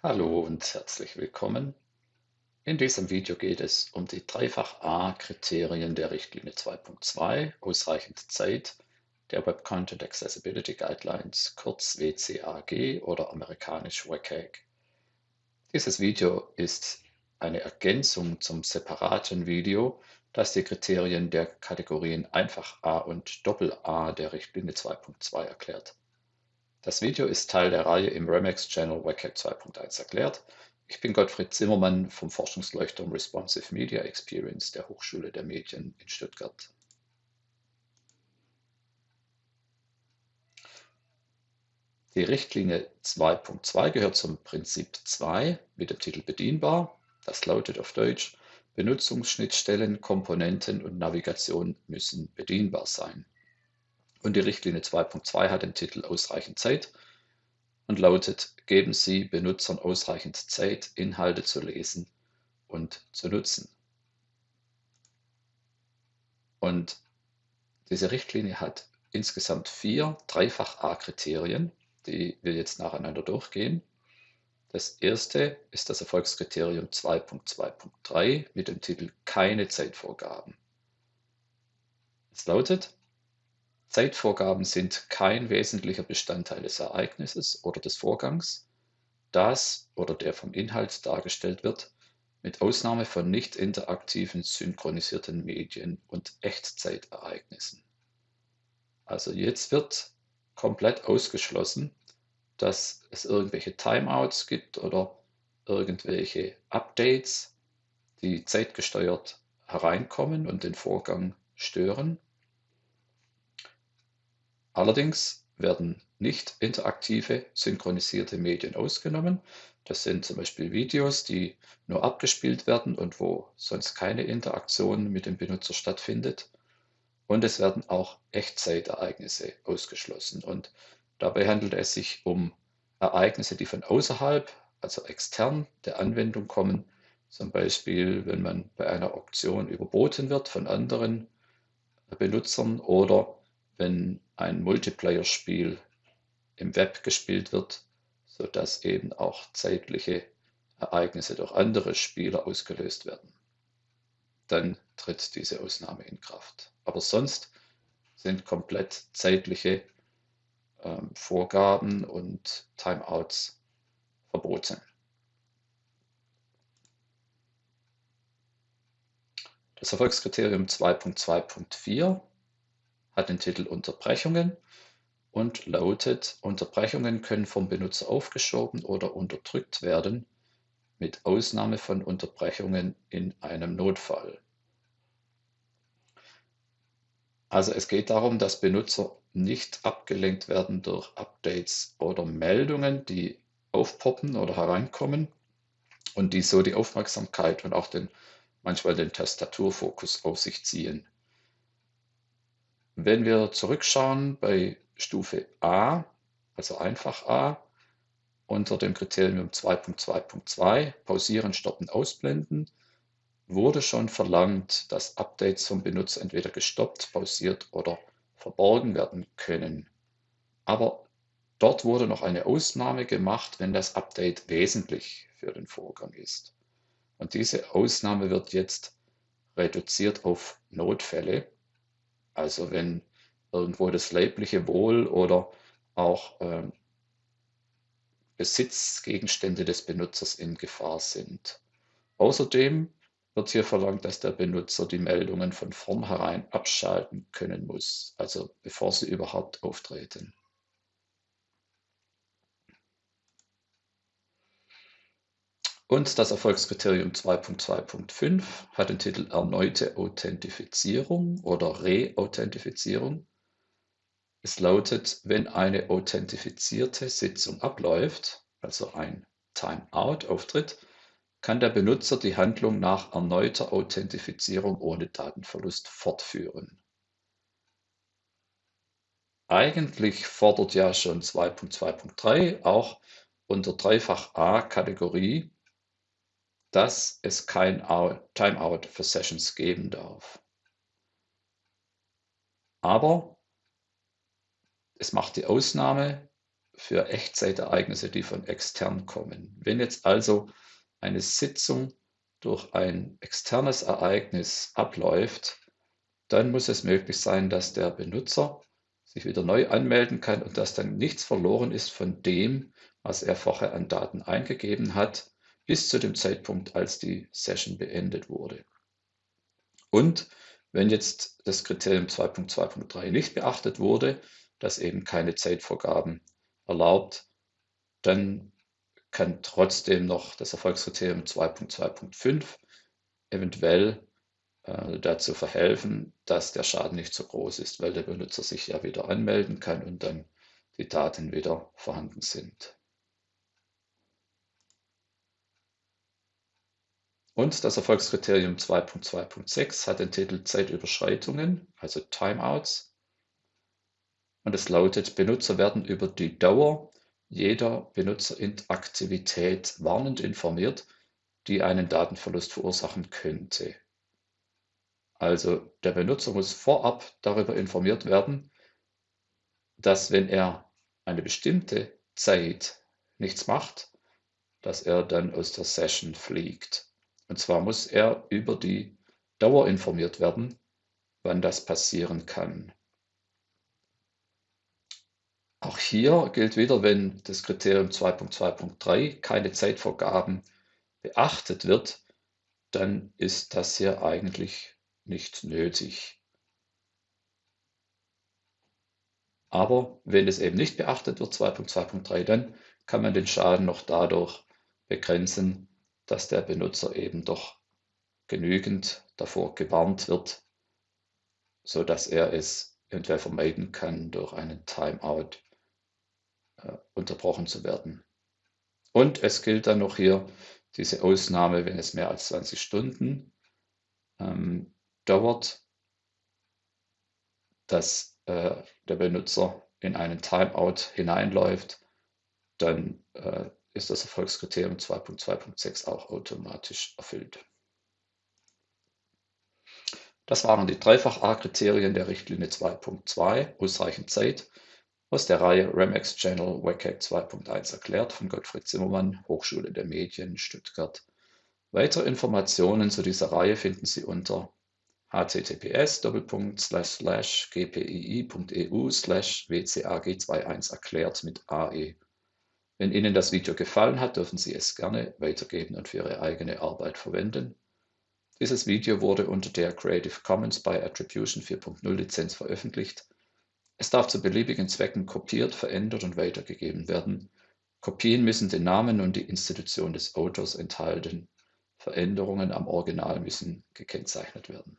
Hallo und herzlich willkommen. In diesem Video geht es um die Dreifach-A-Kriterien der Richtlinie 2.2, ausreichend Zeit, der Web Content Accessibility Guidelines, kurz WCAG oder amerikanisch WCAG. Dieses Video ist eine Ergänzung zum separaten Video, das die Kriterien der Kategorien Einfach A und Doppel A der Richtlinie 2.2 erklärt. Das Video ist Teil der Reihe im Remix-Channel WCAG 2.1 erklärt. Ich bin Gottfried Zimmermann vom Forschungsleuchtturm Responsive Media Experience der Hochschule der Medien in Stuttgart. Die Richtlinie 2.2 gehört zum Prinzip 2 mit dem Titel Bedienbar. Das lautet auf Deutsch, Benutzungsschnittstellen, Komponenten und Navigation müssen bedienbar sein. Und die Richtlinie 2.2 hat den Titel Ausreichend Zeit und lautet, geben Sie Benutzern ausreichend Zeit, Inhalte zu lesen und zu nutzen. Und diese Richtlinie hat insgesamt vier Dreifach-A-Kriterien, die wir jetzt nacheinander durchgehen. Das erste ist das Erfolgskriterium 2.2.3 mit dem Titel Keine Zeitvorgaben. Es lautet, Zeitvorgaben sind kein wesentlicher Bestandteil des Ereignisses oder des Vorgangs, das oder der vom Inhalt dargestellt wird, mit Ausnahme von nicht interaktiven synchronisierten Medien und Echtzeitereignissen. Also jetzt wird komplett ausgeschlossen, dass es irgendwelche Timeouts gibt oder irgendwelche Updates, die zeitgesteuert hereinkommen und den Vorgang stören. Allerdings werden nicht interaktive synchronisierte Medien ausgenommen. Das sind zum Beispiel Videos, die nur abgespielt werden und wo sonst keine Interaktion mit dem Benutzer stattfindet. Und es werden auch Echtzeitereignisse ausgeschlossen. Und dabei handelt es sich um Ereignisse, die von außerhalb, also extern der Anwendung kommen. Zum Beispiel, wenn man bei einer Auktion überboten wird von anderen Benutzern oder wenn ein Multiplayer-Spiel im Web gespielt wird, sodass eben auch zeitliche Ereignisse durch andere Spieler ausgelöst werden. Dann tritt diese Ausnahme in Kraft. Aber sonst sind komplett zeitliche ähm, Vorgaben und Timeouts verboten. Das Erfolgskriterium 2.2.4 hat den Titel Unterbrechungen und lautet, Unterbrechungen können vom Benutzer aufgeschoben oder unterdrückt werden, mit Ausnahme von Unterbrechungen in einem Notfall. Also es geht darum, dass Benutzer nicht abgelenkt werden durch Updates oder Meldungen, die aufpoppen oder hereinkommen und die so die Aufmerksamkeit und auch den, manchmal den Tastaturfokus auf sich ziehen. Wenn wir zurückschauen bei Stufe A, also einfach A, unter dem Kriterium 2.2.2, pausieren, stoppen, ausblenden, wurde schon verlangt, dass Updates vom Benutzer entweder gestoppt, pausiert oder verborgen werden können. Aber dort wurde noch eine Ausnahme gemacht, wenn das Update wesentlich für den Vorgang ist. Und diese Ausnahme wird jetzt reduziert auf Notfälle. Also wenn irgendwo das leibliche Wohl oder auch ähm, Besitzgegenstände des Benutzers in Gefahr sind. Außerdem wird hier verlangt, dass der Benutzer die Meldungen von vornherein abschalten können muss, also bevor sie überhaupt auftreten. Und das Erfolgskriterium 2.2.5 hat den Titel Erneute Authentifizierung oder Re-Authentifizierung. Es lautet, wenn eine authentifizierte Sitzung abläuft, also ein Timeout auftritt, kann der Benutzer die Handlung nach erneuter Authentifizierung ohne Datenverlust fortführen. Eigentlich fordert ja schon 2.2.3 auch unter Dreifach A Kategorie dass es kein Timeout für Sessions geben darf. Aber es macht die Ausnahme für Echtzeitereignisse, die von extern kommen. Wenn jetzt also eine Sitzung durch ein externes Ereignis abläuft, dann muss es möglich sein, dass der Benutzer sich wieder neu anmelden kann und dass dann nichts verloren ist von dem, was er vorher an Daten eingegeben hat, bis zu dem Zeitpunkt, als die Session beendet wurde. Und wenn jetzt das Kriterium 2.2.3 nicht beachtet wurde, das eben keine Zeitvorgaben erlaubt, dann kann trotzdem noch das Erfolgskriterium 2.2.5 eventuell äh, dazu verhelfen, dass der Schaden nicht so groß ist, weil der Benutzer sich ja wieder anmelden kann und dann die Daten wieder vorhanden sind. Und das Erfolgskriterium 2.2.6 hat den Titel Zeitüberschreitungen, also Timeouts. Und es lautet, Benutzer werden über die Dauer jeder Benutzerinteraktivität warnend informiert, die einen Datenverlust verursachen könnte. Also der Benutzer muss vorab darüber informiert werden, dass wenn er eine bestimmte Zeit nichts macht, dass er dann aus der Session fliegt. Und zwar muss er über die Dauer informiert werden, wann das passieren kann. Auch hier gilt wieder, wenn das Kriterium 2.2.3 keine Zeitvorgaben beachtet wird, dann ist das hier eigentlich nicht nötig. Aber wenn es eben nicht beachtet wird, 2.2.3, dann kann man den Schaden noch dadurch begrenzen, dass der Benutzer eben doch genügend davor gewarnt wird, so dass er es eventuell vermeiden kann, durch einen Timeout äh, unterbrochen zu werden. Und es gilt dann noch hier diese Ausnahme, wenn es mehr als 20 Stunden ähm, dauert, dass äh, der Benutzer in einen Timeout hineinläuft, dann äh, ist das Erfolgskriterium 2.2.6 auch automatisch erfüllt. Das waren die Dreifach-A-Kriterien der Richtlinie 2.2, ausreichend Zeit, aus der Reihe Remex Channel WCAG 2.1 erklärt von Gottfried Zimmermann, Hochschule der Medien, Stuttgart. Weitere Informationen zu dieser Reihe finden Sie unter https://gpii.eu wcag21 erklärt mit AE. Wenn Ihnen das Video gefallen hat, dürfen Sie es gerne weitergeben und für Ihre eigene Arbeit verwenden. Dieses Video wurde unter der Creative Commons by Attribution 4.0 Lizenz veröffentlicht. Es darf zu beliebigen Zwecken kopiert, verändert und weitergegeben werden. Kopien müssen den Namen und die Institution des Autors enthalten. Veränderungen am Original müssen gekennzeichnet werden.